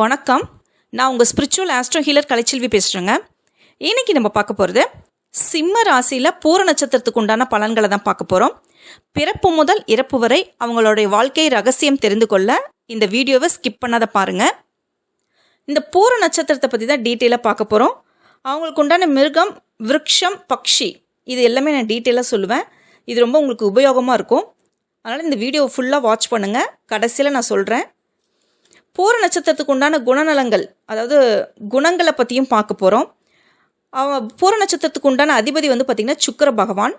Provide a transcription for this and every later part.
வணக்கம். நான் உங்கள் ஸ்பிரிச்சுவல் ஆஸ்ட்ரோ ஹீலர் கலைச்செல்வி பேசுகிறேங்க இன்னைக்கு நம்ம பார்க்க போகிறது சிம்ம ராசியில் பூர நட்சத்திரத்துக்கு உண்டான பலன்களை தான் பார்க்க போகிறோம் பிறப்பு முதல் இறப்பு வரை அவங்களுடைய வாழ்க்கை ரகசியம் தெரிந்து கொள்ள இந்த வீடியோவை ஸ்கிப் பண்ணாத பாருங்கள் இந்த பூர நட்சத்திரத்தை பற்றி தான் டீட்டெயிலாக பார்க்க போகிறோம் அவங்களுக்கு உண்டான மிருகம் விருட்சம் பக்ஷி இது எல்லாமே நான் டீட்டெயிலாக சொல்லுவேன். இது ரொம்ப உங்களுக்கு உபயோகமாக இருக்கும். அதனால் இந்த வீடியோவை ஃபுல்லாக வாட்ச் பண்ணுங்கள் கடைசியில் நான் சொல்கிறேன் பூர நட்சத்திரத்துக்கு உண்டான குணநலங்கள் அதாவது குணங்களை பற்றியும் பார்க்க போகிறோம் அவன் பூர நட்சத்திரத்துக்கு உண்டான அதிபதி வந்து பார்த்திங்கன்னா சுக்கர பகவான்.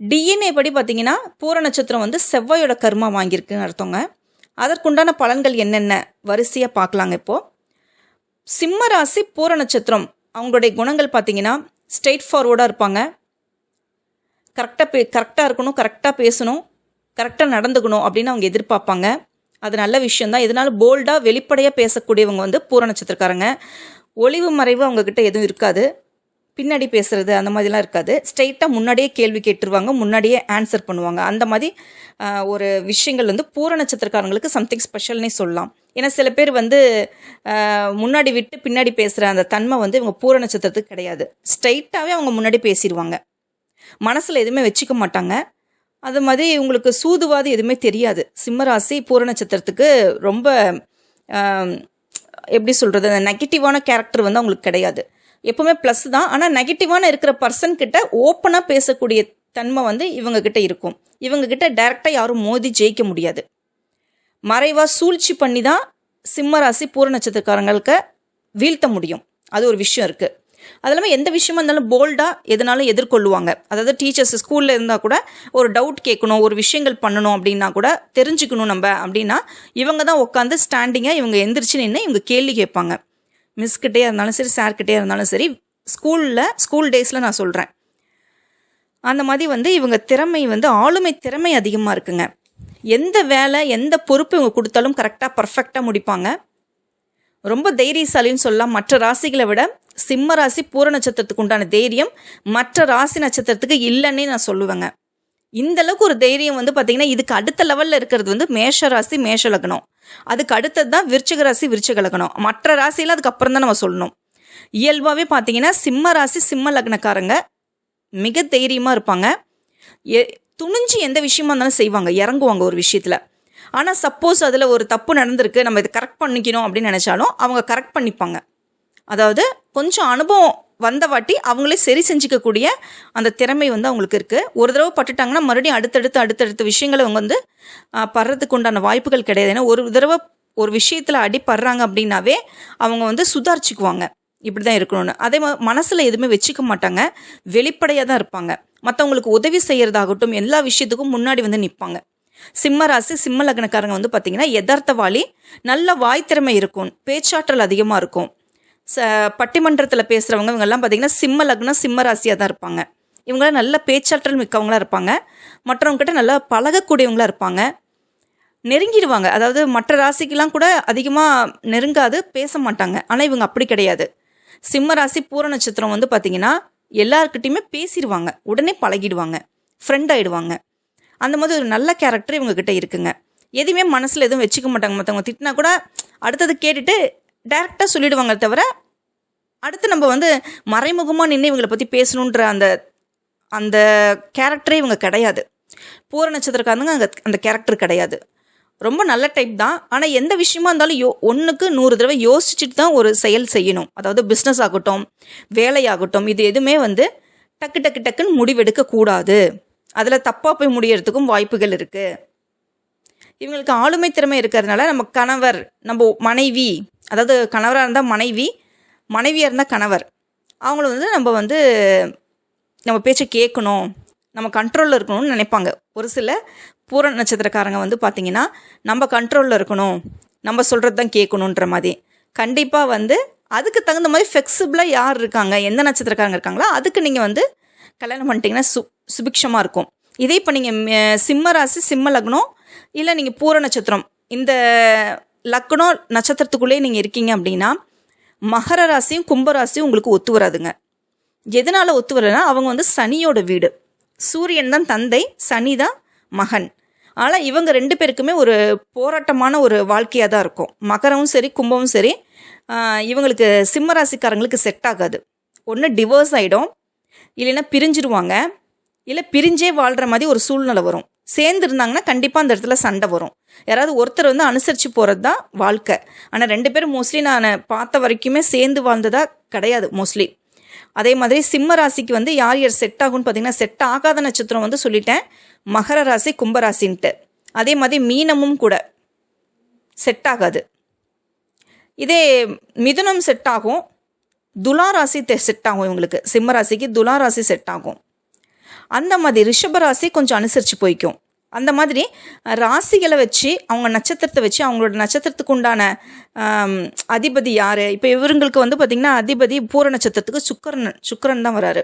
டிஎன்ஏ படி பார்த்தீங்கன்னா பூர நட்சத்திரம் வந்து செவ்வாயோட கர்மா வாங்கியிருக்குன்னு அர்த்தங்க. அதற்குண்டான பலன்கள் என்னென்ன? வரிசையாக பார்க்கலாங்க இப்போது சிம்ம ராசி பூர நட்சத்திரம். அவங்களுடைய குணங்கள் பார்த்தீங்கன்னா ஸ்ட்ரெயிட் ஃபார்வர்டாக இருப்பாங்க. கரெக்டாக பே கரெக்டாக இருக்கணும் கரெக்டாக பேசணும் கரெக்டாக நடந்துக்கணும் அப்படின்னு அவங்க எதிர்பார்ப்பாங்க. அது நல்ல விஷயந்தான் இதனால போல்டாக வெளிப்படையாக பேசக்கூடியவங்க வந்து பூர நட்சத்திரக்காரங்க. ஒளிவு மறைவு அவங்கக்கிட்ட எதுவும் இருக்காது. பின்னாடி பேசுறது அந்த மாதிரிலாம் இருக்காது. ஸ்ட்ரைட்டாக முன்னாடியே கேள்வி கேட்டுருவாங்க முன்னாடியே ஆன்சர் பண்ணுவாங்க. அந்த மாதிரி ஒரு விஷயங்கள் வந்து பூர நட்சத்திரக்காரங்களுக்கு சம்திங் ஸ்பெஷல்னே சொல்லலாம். ஏன்னா சில பேர் வந்து முன்னாடி விட்டு பின்னாடி பேசுகிற அந்த தன்மை வந்து இவங்க பூர நட்சத்திரத்துக்கு கிடையாது. ஸ்ட்ரெயிட்டாகவே அவங்க முன்னாடி பேசிடுவாங்க மனசில் எதுவுமே வச்சுக்க மாட்டாங்க. அது மாதிரி உங்களுக்கு சூதுவாது எதுவுமே தெரியாது. சிம்மராசி பூர நட்சத்திரத்துக்கு ரொம்ப எப்படி சொல்கிறது அந்த நெகட்டிவான கேரக்டர் வந்து அவங்களுக்கு கிடையாது. எப்போவுமே ப்ளஸ் தான். ஆனால் நெகட்டிவான இருக்கிற பர்சன் கிட்ட ஓப்பனாக பேசக்கூடிய தன்மை வந்து இவங்கக்கிட்ட இருக்கும். இவங்கக்கிட்ட டைரெக்டாக யாரும் மோதி ஜெயிக்க முடியாது. மறைவாக சூழ்ச்சி பண்ணி தான் சிம்மராசி பூர நட்சத்திரக்காரங்களுக்கு வீழ்த்த முடியும். அது ஒரு விஷயம் இருக்குது அது இல்லாமல் எந்த விஷயமா இருந்தாலும் போல்டாக எதனாலும் எதிர்கொள்ளுவாங்க. அதாவது டீச்சர்ஸ் ஸ்கூலில் இருந்தால் கூட ஒரு டவுட் கேட்கணும் ஒரு விஷயங்கள் பண்ணணும் அப்படின்னா கூட தெரிஞ்சுக்கணும் நம்ம அப்படின்னா இவங்க தான் உட்காந்து ஸ்டாண்டிங்காக இவங்க எந்திரிச்சு நின்று இவங்க கேள்வி கேட்பாங்க. மிஸ்கிட்டே இருந்தாலும் சரி சார்கிட்டே இருந்தாலும் சரி ஸ்கூலில் ஸ்கூல் டேஸில் நான் சொல்கிறேன் அந்த மாதிரி வந்து இவங்க திறமை வந்து ஆளுமை திறமை அதிகமாக இருக்குங்க. எந்த வேலை எந்த பொறுப்பு இவங்க கொடுத்தாலும் கரெக்டாக பர்ஃபெக்டாக முடிப்பாங்க. ரொம்ப தைரியசாலின்னு சொல்லலாம். மற்ற ராசிகளை விட சிம்ம ராசி பூர நட்சத்திரத்துக்கு உண்டான தைரியம். மற்ற ராசி நட்சத்திரத்துக்கு இல்லைன்னே நான் சொல்லுவேங்க. இந்த அளவுக்கு ஒரு தைரியம் வந்து பார்த்தீங்கன்னா இதுக்கு அடுத்த லெவலில் இருக்கிறது வந்து மேஷ ராசி மேஷ லக்னம். அதுக்கு அடுத்தது தான் விருச்சிக ராசி விருச்சிக லக்னம். மற்ற ராசியில் அதுக்கப்புறம் தான் நம்ம சொல்லணும். இயல்பாகவே பார்த்தீங்கன்னா சிம்ம ராசி சிம்ம லக்னக்காரங்க மிக தைரியமாக இருப்பாங்க. எ துணிஞ்சு எந்த விஷயமா இருந்தாலும் செய்வாங்க இறங்குவாங்க ஒரு விஷயத்தில். ஆனால் சப்போஸ் அதில் ஒரு தப்பு நடந்திருக்கு நம்ம இதை கரெக்ட் பண்ணிக்கணும் அப்படின்னு நினச்சாலும் அவங்க கரெக்ட் பண்ணிப்பாங்க. அதாவது கொஞ்சம் அனுபவம் வந்த வாட்டி அவங்களே சரி செஞ்சுக்கக்கூடிய அந்த திறமை வந்து அவங்களுக்கு இருக்குது ஒரு தடவை பட்டுட்டாங்கன்னா மறுபடியும் அடுத்தடுத்து அடுத்தடுத்த விஷயங்களை அவங்க வந்து படுறதுக்கு உண்டான வாய்ப்புகள் கிடையாது. ஏன்னா ஒரு தடவை ஒரு விஷயத்தில் அடிப்படுறாங்க அப்படின்னாவே அவங்க வந்து சுதாரிச்சுக்குவாங்க. இப்படி தான் இருக்கணும்னு. அதே மாதிரி மனசில் எதுவுமே வச்சுக்க மாட்டாங்க. வெளிப்படையாக தான் இருப்பாங்க. மற்றவங்களுக்கு உதவி செய்கிறதாகட்டும் எல்லா விஷயத்துக்கும் முன்னாடி வந்து நிற்பாங்க சிம்ம ராசி சிம்ம லக்னக்காரங்க வந்து பார்த்தீங்கன்னா யதார்த்தவாளி நல்ல வாய் திறமை இருக்கும். பேச்சாற்றல் அதிகமாக இருக்கும். ச பட்டிமன்றத்தில் பேசுகிறவங்க இவங்கெல்லாம் பார்த்திங்கன்னா சிம்ம லக்னம் சிம்ம ராசியாக தான் இருப்பாங்க. இவங்களாம் நல்ல பேச்சாற்றல் மிக்கவங்களா இருப்பாங்க. மற்றவங்ககிட்ட நல்லா பழகக்கூடியவங்களா இருப்பாங்க. நெருங்கிடுவாங்க. அதாவது மற்ற ராசிக்கெலாம் கூட அதிகமாக நெருங்காது பேச மாட்டாங்க. ஆனால் இவங்க அப்படி கிடையாது. சிம்ம ராசி பூர நட்சத்திரம் வந்து பார்த்திங்கன்னா எல்லாருக்கிட்டையுமே பேசிடுவாங்க. உடனே பழகிடுவாங்க. ஃப்ரெண்ட் ஆகிடுவாங்க அந்த மாதிரி ஒரு நல்ல கேரக்டர் இவங்கக்கிட்ட இருக்குங்க. எதுவுமே மனசில் எதுவும் வச்சுக்க மாட்டாங்க. மற்றவங்க திட்டினா கூட அடுத்தது கேட்டுட்டு டைரெக்டாக சொல்லிடுவாங்க தவிர அடுத்து நம்ம வந்து மறைமுகமாக நின்று இவங்களை பற்றி பேசணுன்ற அந்த அந்த கேரக்டரே இவங்க கிடையாது. பூர நட்சத்திரக்காரங்க அங்கே அந்த கேரக்டர் கிடையாது. ரொம்ப நல்ல டைப் தான். ஆனால் எந்த விஷயமா இருந்தாலும் யோ ஒன்றுக்கு நூறு தடவை யோசிச்சுட்டு தான் ஒரு செயல் செய்யணும். அதாவது பிஸ்னஸ் ஆகட்டும் வேலையாகட்டும் இது எதுவுமே வந்து டக்கு டக்கு டக்குன்னு முடிவெடுக்கக்கூடாது அதில் தப்பாக போய் முடியறதுக்கும் வாய்ப்புகள் இருக்குது இவங்களுக்கு ஆளுமை திறமை இருக்கிறதுனால நம்ம கணவர் நம்ம மனைவி அதாவது கணவராக இருந்தால் மனைவி மனைவியாக இருந்தால் கணவர். அவங்கள வந்து நம்ம வந்து நம்ம பேச்சை கேட்கணும் நம்ம கண்ட்ரோலில் இருக்கணும்னு நினைப்பாங்க. ஒரு சில பூர நட்சத்திரக்காரங்க வந்து பார்த்திங்கன்னா நம்ம கண்ட்ரோலில் இருக்கணும். நம்ம சொல்கிறது தான் கேட்கணுன்ற மாதிரி. கண்டிப்பாக வந்து அதுக்கு தகுந்த மாதிரி ஃப்ளெக்சிபிளாக யார் இருக்காங்க? எந்த நட்சத்திரக்காரங்க இருக்காங்களோ அதுக்கு நீங்கள் வந்து கல்யாணம் பண்ணிட்டீங்கன்னா சு சுபிக்ஷமாக இருக்கும். இதே இப்போ நீங்கள் சிம்ம ராசி சிம்ம லக்னம் இல்லை நீங்கள் பூர நட்சத்திரம் இந்த லக்னோ நட்சத்திரத்துக்குள்ளேயே நீங்கள் இருக்கீங்க அப்படின்னா மகர ராசியும் கும்பராசியும் உங்களுக்கு ஒத்து வராதுங்க. எதனால் ஒத்து வரலைன்னா அவங்க வந்து சனியோட வீடு. சூரியன் தான் தந்தை சனி தான் மகன். ஆனால் இவங்க ரெண்டு பேருக்குமே ஒரு போராட்டமான ஒரு வாழ்க்கையாக தான் இருக்கும். மகரமும் சரி கும்பமும் சரி இவங்களுக்கு சிம்ம ராசிக்காரங்களுக்கு செட் ஆகாது. ஒன்று டிவோர்ஸ் ஆகிடும் இல்லைன்னா பிரிஞ்சிருவாங்க. இல்லை பிரிஞ்சே வாழ்கிற மாதிரி ஒரு சூழ்நிலை வரும். சேர்ந்து இருந்தாங்கன்னா கண்டிப்பாக அந்த இடத்துல சண்டை வரும். யாராவது ஒருத்தர் வந்து அனுசரித்து போகிறது தான் வாழ்க்கை. ஆனால் ரெண்டு பேரும் மோஸ்ட்லி நான் பார்த்த வரைக்குமே சேர்ந்து வாழ்ந்ததாக கிடையாது மோஸ்ட்லி அதே மாதிரி சிம்ம ராசிக்கு வந்து யார் யார் செட் ஆகும்னு பார்த்தீங்கன்னா செட் ஆகாத நட்சத்திரம் வந்து சொல்லிட்டேன். மகர ராசி கும்பராசின்ட்டு அதே மாதிரி மீனமும் கூட செட் ஆகாது. இதே மிதுனம் செட் ஆகும். துலா ராசி செட் ஆகும் இவங்களுக்கு. சிம்ம ராசிக்கு துலா ராசி செட் ஆகும். அந்த மாதிரி ரிஷப ராசி கொஞ்சம் அனுசரித்து போய்க்கும். அந்த மாதிரி ராசிகளை வச்சு அவங்க நட்சத்திரத்தை வச்சு அவங்களோட நட்சத்திரத்துக்கு உண்டான அதிபதி யார்? இப்போ இவருங்களுக்கு வந்து பார்த்திங்கன்னா அதிபதி பூர நட்சத்திரத்துக்கு சுக்கரன் சுக்கரன் தான் வராரு.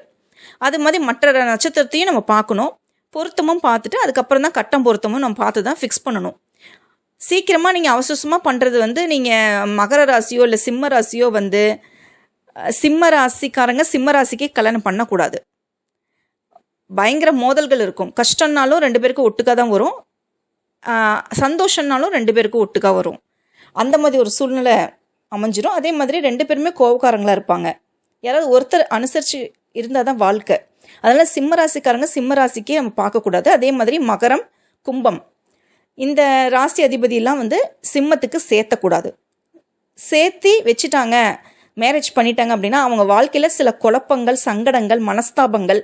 அது மாதிரி மற்ற நட்சத்திரத்தையும் நம்ம பார்க்கணும். பொருத்தமும் பார்த்துட்டு அதுக்கப்புறம் தான் கட்டம் பொருத்தமும் நம்ம பார்த்து தான் ஃபிக்ஸ் பண்ணணும். சீக்கிரமாக நீங்கள் அவசரமாக பண்ணுறது வந்து நீங்கள் மகர ராசியோ இல்லை சிம்ம ராசியோ வந்து சிம்ம ராசிக்காரங்க சிம்ம ராசிக்கே கல்யாணம் பண்ணக்கூடாது. பயங்கர மோதல்கள் இருக்கும். கஷ்டம்னாலும் ரெண்டு பேருக்கும் ஒட்டுக்கா தான் வரும். சந்தோஷம்னாலும் ரெண்டு பேருக்கும் ஒட்டுக்கா வரும். அந்த மாதிரி ஒரு சூழ்நிலை அமைஞ்சிரும். அதே மாதிரி ரெண்டு பேருமே கோபக்காரங்களாக இருப்பாங்க. யாராவது ஒருத்தர் அனுசரித்து இருந்தால் தான் வாழ்க்கை. அதனால் சிம்ம ராசிக்காரங்க சிம்ம ராசிக்கே நம்ம பார்க்கக்கூடாது. அதே மாதிரி மகரம் கும்பம். இந்த ராசி அதிபதியெல்லாம் வந்து சிம்மத்துக்கு சேர்த்தக்கூடாது. சேர்த்தி வச்சுட்டாங்க. மேரேஜ் பண்ணிட்டாங்க அப்படின்னா அவங்க வாழ்க்கையில் சில குழப்பங்கள் சங்கடங்கள் மனஸ்தாபங்கள்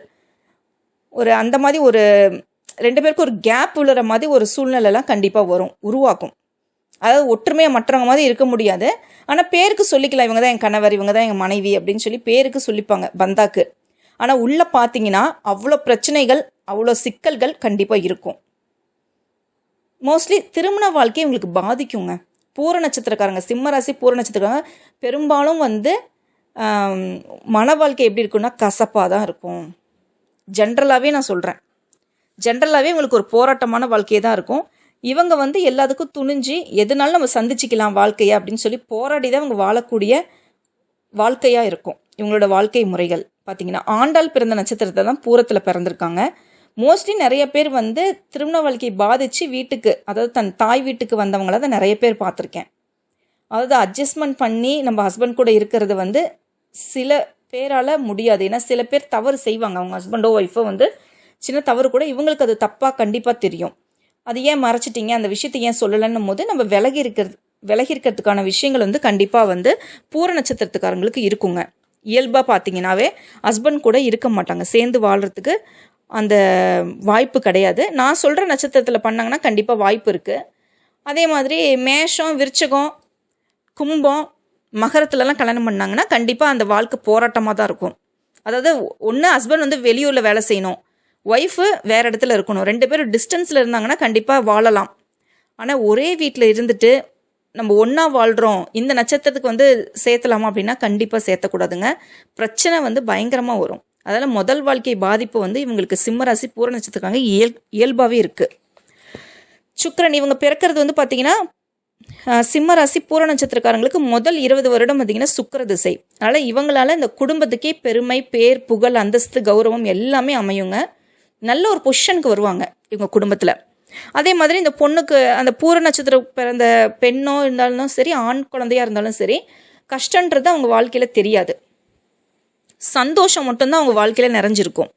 ஒரு அந்த மாதிரி ஒரு ரெண்டு பேருக்கும் ஒரு கேப் விழுற மாதிரி ஒரு சூழ்நிலைலாம் கண்டிப்பாக வரும் உருவாக்கும். அதாவது ஒற்றுமையாக மற்றவங்க மாதிரி இருக்க முடியாது. ஆனால் பேருக்கு சொல்லிக்கலாம் இவங்க தான் என் கணவர் இவங்க தான் எங்கள் மனைவி அப்படின்னு சொல்லி பேருக்கு சொல்லிப்பாங்க பந்தாக்கு. ஆனால் உள்ளே பார்த்தீங்கன்னா அவ்வளோ பிரச்சனைகள் அவ்வளோ சிக்கல்கள் கண்டிப்பாக இருக்கும். மோஸ்ட்லி திருமண வாழ்க்கையை இவங்களுக்கு பாதிக்குங்க. பூர நட்சத்திரக்காரங்க சிம்மராசி பூர நட்சத்திரக்காரங்க பெரும்பாலும் வந்து மன வாழ்க்கை எப்படி இருக்குன்னா கசப்பாக தான் இருக்கும். ஜென்ரலாகவே நான் சொல்கிறேன் ஜென்ரலாகவே உங்களுக்கு ஒரு போராட்டமான வாழ்க்கையே தான் இருக்கும். இவங்க வந்து எல்லாத்துக்கும் துணிஞ்சு எதுனாலும் நம்ம சந்திச்சிக்கலாம் வாழ்க்கையை அப்படின்னு சொல்லி போராடி தான் இவங்க வாழக்கூடிய வாழ்க்கையாக இருக்கும். இவங்களோட வாழ்க்கை முறைகள். பார்த்தீங்கன்னா ஆண்டாள் பிறந்த நட்சத்திரத்தை தான் பூரத்தில் பிறந்திருக்காங்க. மோஸ்ட்லி நிறைய பேர் வந்து திருமண வாழ்க்கையை பாதித்து வீட்டுக்கு அதாவது தன் தாய் வீட்டுக்கு வந்தவங்கள தான் நிறைய பேர் பார்த்துருக்கேன். அதாவது அட்ஜஸ்ட்மெண்ட் பண்ணி நம்ம ஹஸ்பண்ட் கூட இருக்கிறது வந்து சில பேரால் முடியாது. ஏன்னா சில பேர் தவறு செய்வாங்க. அவங்க ஹஸ்பண்டோ ஒய்ஃபோ வந்து சின்ன தவறு கூட இவங்களுக்கு அது தப்பாக கண்டிப்பாக தெரியும். அது ஏன் மறைச்சிட்டீங்க? அந்த விஷயத்தை ஏன் சொல்லலைன்னும் போது நம்ம விலகி இருக்கிறது விலகி இருக்கிறதுக்கான விஷயங்கள் வந்து கண்டிப்பாக வந்து பூர நட்சத்திரத்துக்காரங்களுக்கு இருக்குங்க. இயல்பாக பார்த்தீங்கன்னாவே ஹஸ்பண்ட் கூட இருக்க மாட்டாங்க. சேர்ந்து வாழ்கிறதுக்கு அந்த வாய்ப்பு கிடையாது. நான் சொல்கிற நட்சத்திரத்தில் பண்ணாங்கன்னா கண்டிப்பாக வாய்ப்பு இருக்குது அதே மாதிரி மேஷம் விருச்சகம் கும்பம் மகரத்துலலாம் கல்யாணம் பண்ணாங்கன்னா கண்டிப்பாக அந்த வாழ்க்கை போராட்டமாக தான் இருக்கும். அதாவது ஒன்று ஹஸ்பண்ட் வந்து வெளியூரில் வேலை செய்யணும். ஒய்ஃபு வேறு இடத்துல இருக்கணும். ரெண்டு பேரும் டிஸ்டன்ஸில் இருந்தாங்கன்னா கண்டிப்பாக வாழலாம். ஆனால் ஒரே வீட்டில் இருந்துட்டு நம்ம ஒன்றா வாழ்கிறோம் இந்த நட்சத்திரத்துக்கு வந்து சேர்த்தலாமா அப்படின்னா கண்டிப்பாக சேர்த்தக்கூடாதுங்க. பிரச்சனை வந்து பயங்கரமாக வரும். அதனால் முதல் வாழ்க்கை பாதிப்பு வந்து இவங்களுக்கு சிம்மராசி பூர நட்சத்திரக்காங்க இயல் இயல்பாகவே இருக்குது சுக்கரன் இவங்க பிறக்கிறது வந்து பார்த்தீங்கன்னா சிம்ம ராசி பூர நட்சத்திரக்காரங்களுக்கு முதல் இருபது வருடம் பார்த்தீங்கன்னா சுக்கிர திசை. அதனால் இவங்களால இந்த குடும்பத்துக்கே பெருமை பேர் புகழ் அந்தஸ்து கௌரவம் எல்லாமே அமையுங்க. நல்ல ஒரு பொசிஷனுக்கு வருவாங்க இவங்க குடும்பத்தில். அதே மாதிரி இந்த பொண்ணுக்கு அந்த பூர நட்சத்திரம் பிறந்த பெண்ணோ இருந்தாலும் சரி ஆண் குழந்தையாக இருந்தாலும் சரி கஷ்டன்றது அவங்க வாழ்க்கையில் தெரியாது. சந்தோஷம் மட்டும்தான் அவங்க வாழ்க்கையில் நிறைஞ்சிருக்கும்.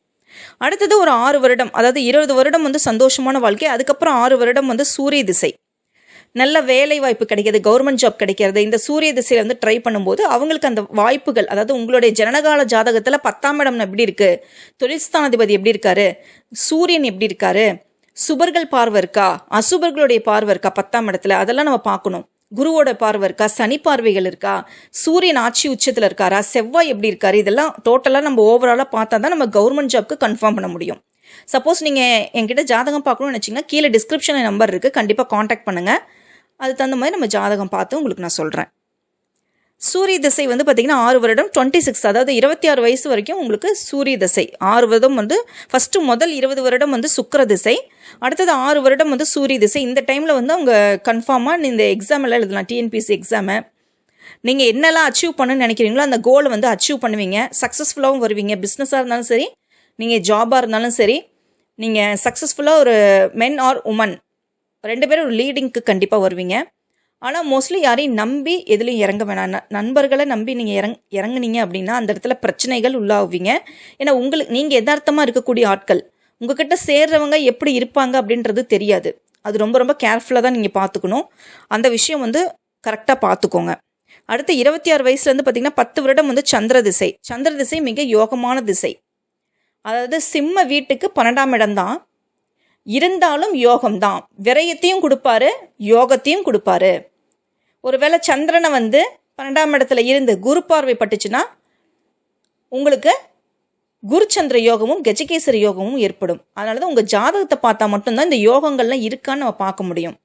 அடுத்தது ஒரு ஆறு வருடம் அதாவது இருபது வருடம் வந்து சந்தோஷமான வாழ்க்கை அதுக்கப்புறம் ஆறு வருடம் வந்து சூரிய திசை. நல்ல வேலை வாய்ப்பு கிடைக்கிறது கவர்மெண்ட் ஜாப் கிடைக்கிறது. இந்த சூரிய திசையில் வந்து ட்ரை பண்ணும்போது அவங்களுக்கு அந்த வாய்ப்புகள் அதாவது உங்களுடைய ஜனனகால ஜாதகத்தில் பத்தாம் இடம் எப்படி இருக்கு? தொழில்ஸ்தானாதிபதி எப்படி இருக்காரு? சூரியன் எப்படி இருக்காரு? சுபர்கள் பார்வை இருக்கா? அசுபர்களுடைய பார்வை இருக்கா பத்தாம் இடத்துல? அதெல்லாம் நம்ம பார்க்கணும். குருவோட பார்வை இருக்கா? சனி பார்வைகள் இருக்கா? சூரியன் ஆட்சி உச்சத்தில் இருக்காரா? செவ்வாய் எப்படி இருக்காரு? இதெல்லாம் டோட்டலாக நம்ம ஓவராலாக பார்த்தா தான் நம்ம கவர்மெண்ட் ஜாப்க்கு கன்ஃபார்ம் பண்ண முடியும். சப்போஸ் நீங்கள் என்கிட்ட ஜாதகம் பார்க்கணும்னு நினச்சிங்கன்னா கீழே டிஸ்கிரிப்ஷனில் நம்பர் இருக்குது கண்டிப்பாக காண்டாக்ட் பண்ணுங்கள் அது தகுந்த மாதிரி நம்ம ஜாதகம் பார்த்து உங்களுக்கு நான் சொல்கிறேன் சூரிய திசை வந்து பார்த்திங்கன்னா ஆறு வருடம் டுவெண்ட்டி சிக்ஸ் அதாவது இருபத்தி ஆறு வயசு வரைக்கும் உங்களுக்கு சூரிய திசை. ஆறு வருடம் வந்து ஃபஸ்ட்டு முதல் இருபது வருடம் வந்து சுக்கிர திசை. அடுத்தது ஆறு வருடம் வந்து சூரிய திசை. இந்த டைமில் வந்து அவங்க கன்ஃபார்மாக இந்த எக்ஸாமெல்லாம் எழுதலாம் டிஎன்பிசி எக்ஸாமு நீங்கள் என்னெல்லாம் அச்சீவ் பண்ணணும்னு நினைக்கிறீங்களோ அந்த கோலை வந்து அச்சீவ் பண்ணுவீங்க. சக்ஸஸ்ஃபுல்லாகவும் வருவீங்க. பிஸ்னஸாக இருந்தாலும் சரி நீங்கள் ஜாபாக இருந்தாலும் சரி நீங்கள் சக்ஸஸ்ஃபுல்லாக ஒரு மென் ஆர் உமன் ரெண்டு பேரும் ஒரு லீடிங்க்கு கண்டிப்பாக வருவீங்க. ஆனால் மோஸ்ட்லி யாரையும் நம்பி எதுலையும் இறங்க வேணாம். நண்பர்களை நம்பி நீங்கள் இறங் இறங்குனீங்க அப்படின்னா அந்த இடத்துல பிரச்சனைகள் உள்ளாகுவீங்க. ஏன்னா உங்களுக்கு நீங்கள் யதார்த்தமாக இருக்கக்கூடிய ஆட்கள் உங்ககிட்ட சேர்றவங்க எப்படி இருப்பாங்க அப்படின்றது தெரியாது. அது ரொம்ப ரொம்ப கேர்ஃபுல்லாக தான் நீங்கள் பார்த்துக்கணும் அந்த விஷயம் வந்து கரெக்டாக பார்த்துக்கோங்க அடுத்து இருபத்தி ஆறு வயசுலேருந்து பார்த்தீங்கன்னா பத்து வருடம் வந்து சந்திர திசை. சந்திர திசை மிக யோகமான திசை. அதாவது சிம்ம வீட்டுக்கு பன்னெண்டாம் இடம்தான் இருந்தாலும் யோகம்தான். விரயத்தையும் கொடுப்பாரு யோகத்தையும் கொடுப்பாரு. ஒருவேளை சந்திரனை வந்து பன்னெண்டாம் இடத்துல இருந்து குரு பார்வை பட்டுச்சுன்னா உங்களுக்கு குருச்சந்திர யோகமும் கஜகேசரி யோகமும் ஏற்படும். அதனால தான் உங்கள் ஜாதகத்தை பார்த்தா மட்டும்தான் இந்த யோகங்கள்லாம் இருக்கான்னு நம்ம பார்க்க முடியும்.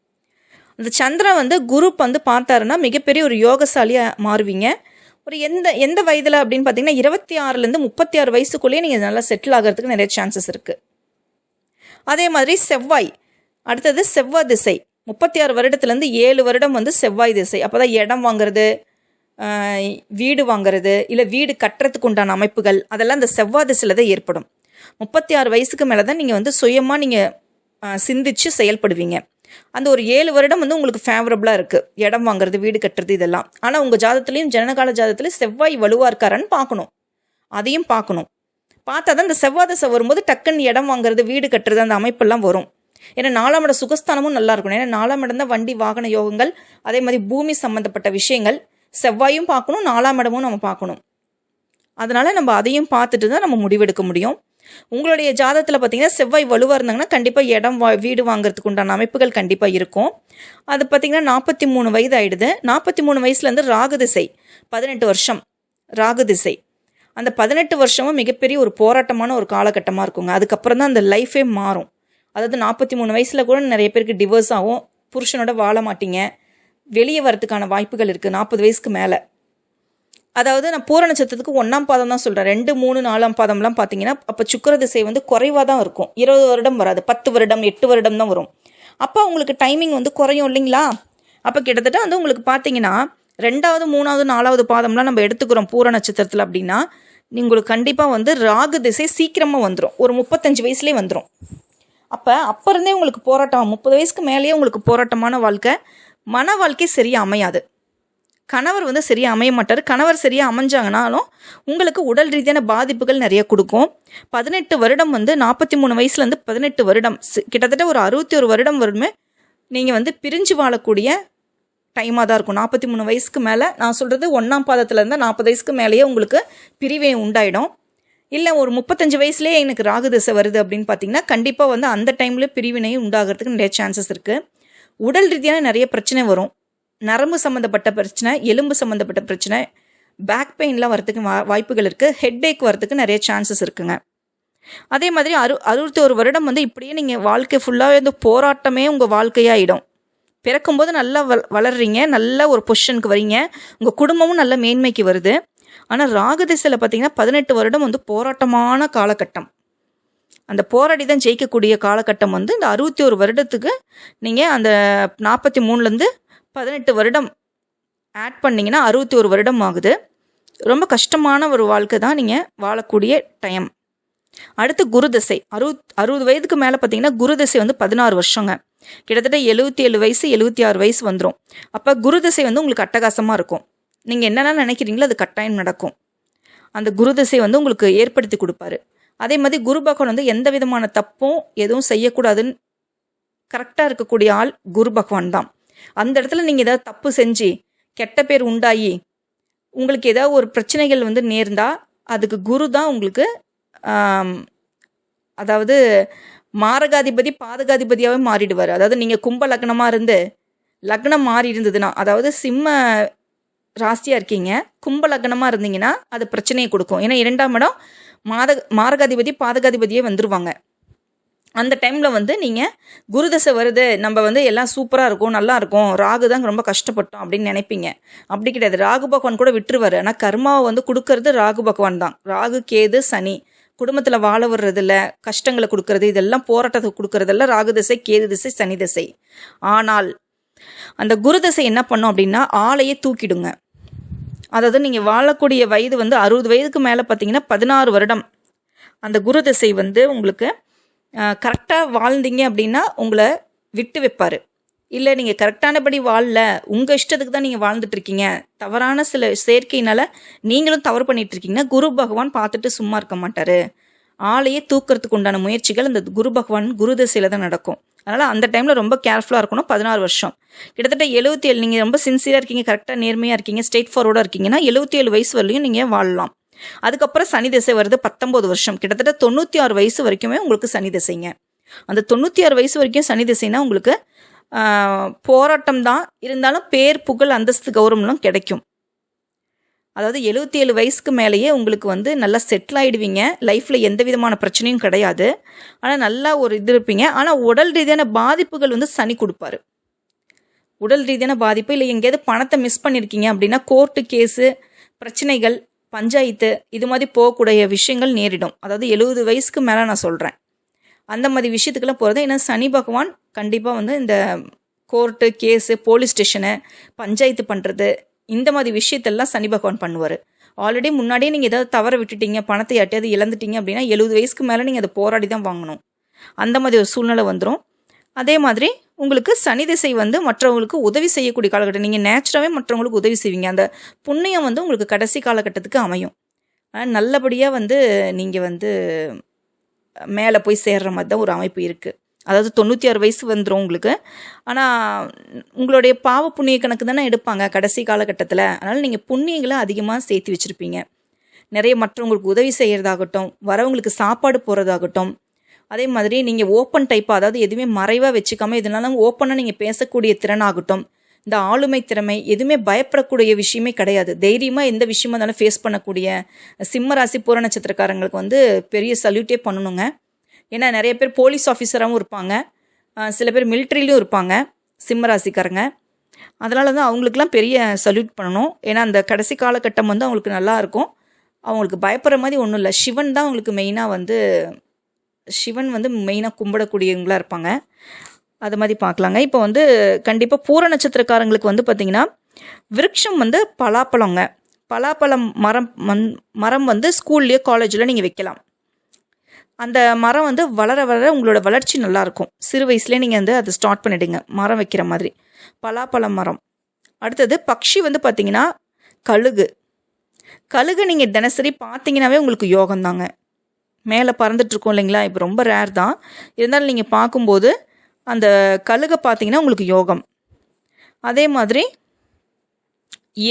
அந்த சந்திரன் வந்து குரு வந்து பார்த்தாருன்னா மிகப்பெரிய ஒரு யோகசாலியாக மாறுவீங்க. ஒரு எந்த எந்த வயதில் அப்படின்னு பார்த்தீங்கன்னா இருபத்தி ஆறுலேருந்து முப்பத்தி ஆறு வயசுக்குள்ளேயே நீங்கள் நல்லா செட்டில் ஆகிறதுக்கு நிறைய சான்சஸ் இருக்குது அதே மாதிரி செவ்வாய். அடுத்தது செவ்வாய் திசை. முப்பத்தி ஆறு வருடத்துலேருந்து ஏழு வருடம் வந்து செவ்வாய் திசை. அப்போ தான் இடம் வாங்குறது வீடு வாங்குறது இல்லை வீடு கட்டுறதுக்கு உண்டான அமைப்புகள் அதெல்லாம் இந்த செவ்வாய் திசையில் தான் ஏற்படும். முப்பத்தி ஆறு வயசுக்கு மேலே தான் நீங்கள் வந்து சுயமாக நீங்கள் சிந்திச்சு செயல்படுவீங்க. அந்த ஒரு ஏழு வருடம் வந்து உங்களுக்கு ஃபேவரபுளாக இருக்குது இடம் வாங்குறது வீடு கட்டுறது இதெல்லாம். ஆனால் உங்கள் ஜாதத்துலேயும் ஜனகால ஜாதத்துலேயும் செவ்வாய் வலுவாக இருக்காரான்னு பார்க்கணும். அதையும் பார்க்கணும். பார்த்தா தான் இந்த செவ்வாய் தசை வரும்போது டக்குன்னு இடம் வாங்குறது வீடு கட்டுறது அந்த அமைப்பெல்லாம் வரும். ஏன்னா நாலாம் இடம் சுகஸ்தானமும் நல்லா இருக்கணும். ஏன்னா நாலாம் இடம் தான் வண்டி வாகன யோகங்கள் அதே மாதிரி பூமி சம்மந்தப்பட்ட விஷயங்கள். செவ்வாயும் பார்க்கணும் நாலாம் இடமும் நம்ம பார்க்கணும். அதனால நம்ம அதையும் பார்த்துட்டு தான் நம்ம முடிவெடுக்க முடியும். உங்களுடைய ஜாதகத்தில் பார்த்தீங்கன்னா செவ்வாய் வலுவாக இருந்தாங்கன்னா கண்டிப்பாக இடம் வா வீடு வாங்குறதுக்கு உண்டான அமைப்புகள் கண்டிப்பாக இருக்கும். அது பார்த்தீங்கன்னா நாற்பத்தி மூணு வயது ஆயிடுது. நாற்பத்தி மூணு வயசுலேருந்து ராகு திசை பதினெட்டு வருஷம் ராகு திசை. அந்த பதினெட்டு வருஷமும் மிகப்பெரிய ஒரு போராட்டமான ஒரு காலகட்டமாக இருக்குங்க. அதுக்கப்புறம் தான் அந்த லைஃபே மாறும். அதாவது நாற்பத்தி மூணு வயசில் கூட நிறைய பேருக்கு டிவோர்ஸ் ஆகும். புருஷனோட வாழ மாட்டீங்க. வெளியே வரதுக்கான வாய்ப்புகள் இருக்குது நாற்பது வயசுக்கு மேலே. அதாவது நான் பூர நட்சத்திரத்துக்கு ஒன்றாம் பாதம் தான் சொல்கிறேன் ரெண்டு மூணு நாலாம் பாதம்லாம் பார்த்தீங்கன்னா அப்போ சுக்கர திசை வந்து குறைவாக தான் இருக்கும். இருபது வருடம் வராது. பத்து வருடம் எட்டு வருடம் தான் வரும். அப்போ உங்களுக்கு டைமிங் வந்து குறையும் இல்லைங்களா? அப்போ கிட்டத்தட்ட வந்து உங்களுக்கு பார்த்தீங்கன்னா ரெண்டாவது மூணாவது நாலாவது பாதம்லாம் நம்ம எடுத்துக்கிறோம் பூர நட்சத்திரத்தில் அப்படின்னா உங்களுக்கு கண்டிப்பாக வந்து ராகு திசை சீக்கிரமாக வந்துடும் ஒரு முப்பத்தஞ்சு வயசுலேயே வந்துடும் அப்போ அப்போ இருந்தே உங்களுக்கு போராட்டம் முப்பது வயசுக்கு மேலேயே உங்களுக்கு போராட்டமான வாழ்க்கை மன வாழ்க்கை சரியாக அமையாது. கணவர் வந்து சரியாக அமைய மாட்டார். கணவர் சரியாக அமைஞ்சாங்கனாலும் உங்களுக்கு உடல் ரீதியான பாதிப்புகள் நிறைய கொடுக்கும். பதினெட்டு வருடம் வந்து நாற்பத்தி மூணு வயசுலேருந்து பதினெட்டு வருடம் கிட்டத்தட்ட ஒரு அறுபத்தி ஒரு வருடம் வருமே நீங்கள் வந்து பிரிஞ்சு வாழக்கூடிய டைமாக தான் இருக்கும். நாற்பத்தி மூணு வயசுக்கு மேலே நான் சொல்கிறது ஒன்றாம் பாதத்துலேருந்து நாற்பது வயசுக்கு மேலேயே உங்களுக்கு பிரிவே உண்டாயிடும். இல்லை ஒரு முப்பத்தஞ்சு வயசுலேயே எனக்கு ராகு திசை வருது அப்படின்னு பார்த்தீங்கன்னா கண்டிப்பாக வந்து அந்த டைமில் பிரிவினையும் உண்டாகிறதுக்கு நிறைய சான்சஸ் இருக்குது உடல் ரீதியான நிறைய பிரச்சனை வரும். நரம்பு சம்மந்தப்பட்ட பிரச்சனை எலும்பு சம்மந்தப்பட்ட பிரச்சனை பேக் பெயின்லாம் வரதுக்கு வா வாய்ப்புகள் இருக்குது ஹெட் ஏக் வரதுக்கு நிறைய சான்சஸ் இருக்குங்க. அதே மாதிரி அறு அறுபத்தி ஒரு வருடம் வந்து இப்படியே நீங்கள் வாழ்க்கை ஃபுல்லாகவே வந்து போராட்டமே உங்கள் வாழ்க்கையாகிடும் பிறக்கும்போது நல்லா வள வளர்றீங்க நல்ல ஒரு பொசிஷனுக்கு வரீங்க உங்கள் குடும்பமும் நல்ல மேன்மைக்கு வருது. ஆனால் ராகு திசையில் பார்த்தீங்கன்னா பதினெட்டு வருடம் வந்து போராட்டமான காலகட்டம். அந்த போராடி தான் ஜெயிக்கக்கூடிய காலகட்டம் வந்து இந்த அறுபத்தி ஒரு வருடத்துக்கு நீங்கள் அந்த நாற்பத்தி மூணுலேருந்து பதினெட்டு வருடம் ஆட் பண்ணிங்கன்னா அறுபத்தி ஒரு வருடம் ஆகுது. ரொம்ப கஷ்டமான ஒரு வாழ்க்கை தான் நீங்கள் வாழக்கூடிய டைம் அடுத்து குருதசை. அறுபத் அறுபது வயதுக்கு மேலே பார்த்தீங்கன்னா குருதசை வந்து பதினாறு வருஷங்க. கிட்டத்தட்ட எழுபத்தி ஏழு வயசு எழுபத்தி ஆறு வயசு வந்துடும் அப்போ குருதசை வந்து உங்களுக்கு அட்டகாசமாக இருக்கும். நீங்கள் என்னென்ன நினைக்கிறீங்களோ அது கட்டாயம் நடக்கும். அந்த குரு தசை வந்து உங்களுக்கு ஏற்படுத்தி கொடுப்பாரு. அதே மாதிரி குரு பகவான் வந்து எந்த விதமான தப்பும் எதுவும் செய்யக்கூடாதுன்னு கரெக்டாக இருக்கக்கூடிய ஆள் குரு பகவான் தான். அந்த இடத்துல நீங்கள் ஏதாவது தப்பு செஞ்சு கெட்ட பேர் உண்டாகி உங்களுக்கு ஏதாவது ஒரு பிரச்சனைகள் வந்து நேர்ந்தா அதுக்கு குரு தான் உங்களுக்கு அதாவது மாரகாதிபதி பாதகாதிபதியாகவே மாறிடுவார். அதாவது நீங்கள் கும்ப லக்னமாக இருந்து லக்னம் மாறி இருந்ததுன்னா அதாவது சிம்ம ராசியாக இருக்கீங்க கும்ப லக்னமாக இருந்தீங்கன்னா அது பிரச்சனையை கொடுக்கும். ஏன்னா இரண்டாம் இடம் மாத மாரகாதிபதி பாதகாதிபதியே வந்துருவாங்க. அந்த டைமில் வந்து நீங்கள் குருதசை வருது நம்ம வந்து எல்லாம் சூப்பராக இருக்கும் நல்லா இருக்கும் ராகு தான் ரொம்ப கஷ்டப்பட்டோம் அப்படின்னு நினைப்பீங்க. அப்படி கிடையாது. ராகு பகவான் கூட விட்டுருவாரு. ஆனால் கர்மாவை வந்து கொடுக்கறது ராகு பகவான் தான். ராகு கேது சனி. குடும்பத்தில் வாழ வர்றதில்ல கஷ்டங்களை கொடுக்கறது இதெல்லாம் போராட்டத்தை கொடுக்கறதெல்லாம் ராகு திசை கேது திசை சனி திசை. ஆனால் அந்த குரு திசை என்ன பண்ணும் அப்படின்னா ஆளையே தூக்கிடுங்க. அதாவது நீங்கள் வாழக்கூடிய வயது வந்து அறுபது வயதுக்கு மேலே பார்த்தீங்கன்னா பதினாறு வருடம். அந்த குரு திசை வந்து உங்களுக்கு கரெக்டாக வாழ்ந்தீங்க அப்படின்னா உங்களை விட்டு வைப்பார். இல்லை நீங்கள் கரெக்டானபடி வாழல. உங்கள் இஷ்டத்துக்கு தான் நீங்கள் வாழ்ந்துட்டுருக்கீங்க தவறான சில செயற்கையினால் நீங்களும் தவறு பண்ணிகிட்ருக்கீங்கன்னா குரு பகவான் பார்த்துட்டு சும்மா இருக்க மாட்டார். ஆளையே தூக்கிறதுக்கு உண்டான முயற்சிகள் இந்த குரு பகவான் குரு தசையில் தான் நடக்கும். அதனால் அந்த டைமில் ரொம்ப கேர்ஃபுல்லாக இருக்கணும் பதினாறு வருஷம். கிட்டத்தட்ட எழுபத்தி ஏழு நீங்கள் ரொம்ப சின்சியராக இருக்கீங்க கரெக்டாக நேர்மையாக இருக்கீங்க ஸ்ட்ரெயிட் ஃபார்வர்டாக இருக்கீங்கன்னா எழுபத்தி ஏழு வயசு வரலையும் நீங்கள் வாழலாம். அதுக்கப்புறம் சனி திசை வருது பத்தொம்போது வருஷம். கிட்டத்தட்ட தொண்ணூற்றி ஆறு வயசு வரைக்குமே உங்களுக்கு சனி திசைங்க. அந்த தொண்ணூற்றி ஆறு வயசு வரைக்கும் சனி திசைனா உங்களுக்கு போராட்டம் தான் இருந்தாலும் பேர் புகழ் அந்தஸ்து கௌரவம்லாம் கிடைக்கும். அதாவது எழுபத்தி ஏழு வயசுக்கு மேலேயே உங்களுக்கு வந்து நல்லா செட்டில் ஆகிடுவீங்க லைஃப்பில் எந்த விதமான பிரச்சனையும் கிடையாது. ஆனால் நல்லா ஒரு இது இருப்பீங்க. ஆனால் உடல் ரீதியான பாதிப்புகள் வந்து சனி கொடுப்பாரு. உடல் ரீதியான பாதிப்பு இல்லை. எங்கேயாவது பணத்தை மிஸ் பண்ணியிருக்கீங்க அப்படின்னா கோர்ட்டு கேஸு பிரச்சனைகள் பஞ்சாயத்து இது மாதிரி போகக்கூடிய விஷயங்கள் நேரிடும். அதாவது எழுபது வயசுக்கு மேலே நான் சொல்கிறேன் அந்த மாதிரி விஷயத்துக்கெல்லாம் போகிறது ஏன்னா சனி பகவான் கண்டிப்பாக வந்து இந்த court case police station panchayat பண்ணுறது இந்த மாதிரி விஷயத்தெல்லாம் சனி பகவான் பண்ணுவார். ஆல்ரெடி முன்னாடியே நீங்கள் ஏதாவது தவற விட்டுட்டீங்க பணத்தை யாட்டையாவது இழந்துட்டீங்க அப்படின்னா எழுபது வயசுக்கு மேலே நீங்கள் அதை போராடி தான் வாங்கணும். அந்த மாதிரி ஒரு சூழ்நிலை வந்துடும் அதே மாதிரி உங்களுக்கு சனி திசை வந்து மற்றவங்களுக்கு உதவி செய்யக்கூடிய காலகட்டம். நீங்கள் நேச்சுராகவே மற்றவங்களுக்கு உதவி செய்வீங்க. அந்த புண்ணியம் வந்து உங்களுக்கு கடைசி காலகட்டத்துக்கு அமையும். ஆனால் நல்லபடியாக வந்து நீங்கள் வந்து மேலே போய் சேர்ற மாதிரி தான் ஒரு அமைப்பு இருக்குது அதாவது தொண்ணூற்றி ஆறு வயசு வந்துடும் உங்களுக்கு. ஆனால் உங்களுடைய பாவ புண்ணிய கணக்கு தானே எடுப்பாங்க கடைசி காலகட்டத்தில். அதனால் நீங்கள் புண்ணியங்களை அதிகமாக சேர்த்து வச்சுருப்பீங்க. நிறைய மற்றவங்களுக்கு உதவி செய்கிறதாகட்டும் வரவங்களுக்கு சாப்பாடு போகிறதாகட்டும் அதே மாதிரி நீங்கள் ஓப்பன் டைப்பாக அதாவது எதுவுமே மறைவாக வச்சுக்காம இதனால ஓப்பனாக நீங்கள் பேசக்கூடிய திறனாகட்டும். இந்த ஆளுமை திறமை எதுவுமே பயப்படக்கூடிய விஷயமே கிடையாது. தைரியமாக எந்த விஷயமா இருந்தாலும் ஃபேஸ் பண்ணக்கூடிய சிம்ம ராசி பூர நட்சத்திரக்காரங்களுக்கு வந்து பெரிய சல்யூட்டே பண்ணணுங்க. ஏன்னா நிறைய பேர் போலீஸ் ஆஃபீஸராகவும் இருப்பாங்க. சில பேர் மிலிட்ரிலையும் இருப்பாங்க. சிம்ம ராசிக்காரங்க. அதனால தான் அவங்களுக்குலாம் பெரிய சல்யூட் பண்ணணும். ஏன்னா அந்த கடைசி காலகட்டம் வந்து அவங்களுக்கு நல்லாயிருக்கும் அவங்களுக்கு பயப்படுற மாதிரி ஒன்றும் இல்லை. சிவன் தான் அவங்களுக்கு மெயினாக வந்து சிவன் வந்து மெயினாக கும்பிடக்கூடியவங்களா இருப்பாங்க. அது மாதிரி பார்க்கலாங்க. இப்போ வந்து கண்டிப்பாக பூர நட்சத்திரக்காரங்களுக்கு வந்து பார்த்திங்கன்னா விருட்சம் வந்து பலாப்பழங்க. பலாப்பழம் மரம் மண் மரம் வந்து ஸ்கூல்லையோ காலேஜில் நீங்கள் வைக்கலாம். அந்த மரம் வந்து வளர வளர உங்களோட வளர்ச்சி நல்லாயிருக்கும் சிறு வயசுலேயே நீங்கள் வந்து அதை ஸ்டார்ட் பண்ணிடுங்க. மரம் வைக்கிற மாதிரி. பலாப்பழம் மரம். அடுத்தது பக்ஷி வந்து பார்த்தீங்கன்னா கழுகு. கழுகு நீங்கள் தினசரி பார்த்தீங்கன்னாவே உங்களுக்கு யோகம் தாங்க மேலே பறந்துட்டுருக்கோம் இல்லைங்களா? இப்போ ரொம்ப ரேர் தான். இருந்தாலும் நீங்கள் பார்க்கும்போது அந்த கழுகை பார்த்தீங்கன்னா உங்களுக்கு யோகம். அதே மாதிரி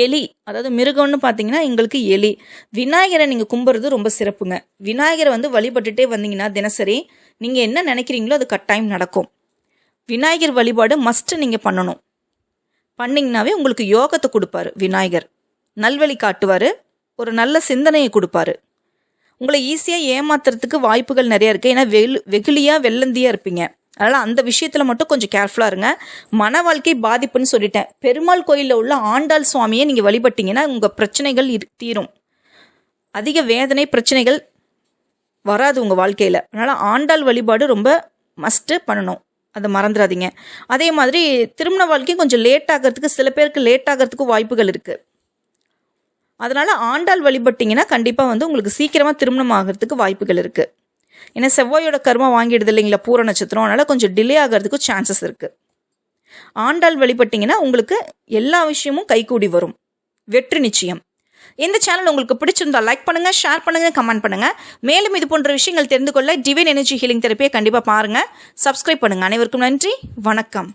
எலி அதாவது மிருகம்னு பார்த்தீங்கன்னா எங்களுக்கு எலி. விநாயகரை நீங்கள் கும்பிட்றது ரொம்ப சிறப்புங்க. விநாயகரை வந்து வழிபட்டுட்டே வந்தீங்கன்னா தினசரி நீங்கள் என்ன நினைக்கிறீங்களோ அது கட்டாயம் நடக்கும். விநாயகர் வழிபாடு மஸ்ட்டு நீங்கள் பண்ணணும். பண்ணிங்கனாவே உங்களுக்கு யோகத்தை கொடுப்பாரு விநாயகர். நல்வழி காட்டுவார் ஒரு நல்ல சிந்தனையை கொடுப்பாரு. உங்களை ஈஸியாக ஏமாத்துறதுக்கு வாய்ப்புகள் நிறையா இருக்குது ஏன்னா வெகு வெகுளியாக வெள்ளந்தியாக இருப்பீங்க. அதனால் அந்த விஷயத்தில் மட்டும் கொஞ்சம் கேர்ஃபுல்லாக இருங்க. மன வாழ்க்கை பாதிப்புன்னு சொல்லிட்டேன். பெருமாள் கோயிலில் உள்ள ஆண்டாள் சுவாமியை நீங்கள் வழிபட்டீங்கன்னா உங்கள் பிரச்சனைகள் இரு தீரும். அதிக வேதனை பிரச்சனைகள் வராது உங்கள் வாழ்க்கையில். அதனால் ஆண்டாள் வழிபாடு ரொம்ப மஸ்ட்டு பண்ணணும். அதை மறந்துடாதீங்க. அதே மாதிரி திருமண வாழ்க்கையும் கொஞ்சம் லேட் ஆகிறதுக்கு சில பேருக்கு லேட் ஆகிறதுக்கும் வாய்ப்புகள் இருக்குது அதனால் ஆண்டாள் வழிபட்டிங்கன்னா கண்டிப்பாக வந்து உங்களுக்கு சீக்கிரமாக திருமணம் ஆகிறதுக்கு வாய்ப்புகள் இருக்குது ஏன்னா செவ்வாயோட கர்மம் வாங்கிடுது இல்லைங்களா? பூர நட்சத்திரம். அதனால் கொஞ்சம் டிலே ஆகிறதுக்கு சான்சஸ் இருக்குது ஆண்டாள் வழிபட்டிங்கன்னா உங்களுக்கு எல்லா விஷயமும் கைகூடி வரும். வெற்றி நிச்சயம். இந்த சேனல் உங்களுக்கு பிடிச்சிருந்தா லைக் பண்ணுங்கள் ஷேர் பண்ணுங்க கமெண்ட் பண்ணுங்கள் மேலும் இது போன்ற விஷயங்கள் தெரிந்து கொள்ள டிவைன் எனர்ஜி ஹீலிங் தெரப்பியை கண்டிப்பாக பாருங்க. சப்ஸ்கிரைப் பண்ணுங்க. அனைவருக்கும் நன்றி. வணக்கம்.